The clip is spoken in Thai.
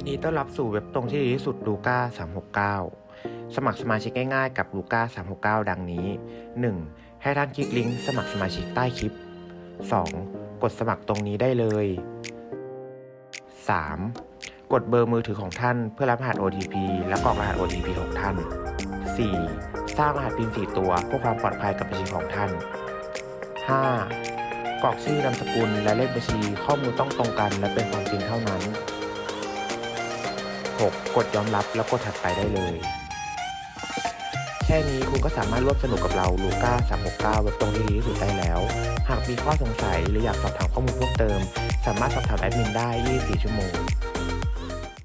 ยินดีต้อนรับสู่เว็บตรงที่ดีที่สุดลูก้า369 สมัครสมาชิกง่ายๆกับลูก้า369 ดังนี้ 1. ให้ท่านคลิกลิงก์สมัครสมาชิกใต้คลิป 2. กดสมัครตรงนี้ได้เลย 3. กดเบอร์มือถือของท่านเพื่อรับรหัส OTP และกรอกรหัส OTP ของท่าน 4. สร้างรหัส PIN 4 ตัวเพื่อความปลอดภัยกับบัญชีของท่าน 5. กรอกชื่อนามสกุลและเลขบัญชีข้อมูลต้องตรงกันและเป็นความจริงเท่านั้น 6. กดยอมรับแล้วกดถัดไปได้เลย แค่นี้คุณก็สามารถร่วมสนุกกับเราลูก้า369เว็บตรงที่ดีที่สุดได้แล้ว หากมีข้อสงสัยหรืออยากสอบถามข้อมูลเพิ่มเติม สามารถสอบถามแอดมินได้ 24 ชั่วโมง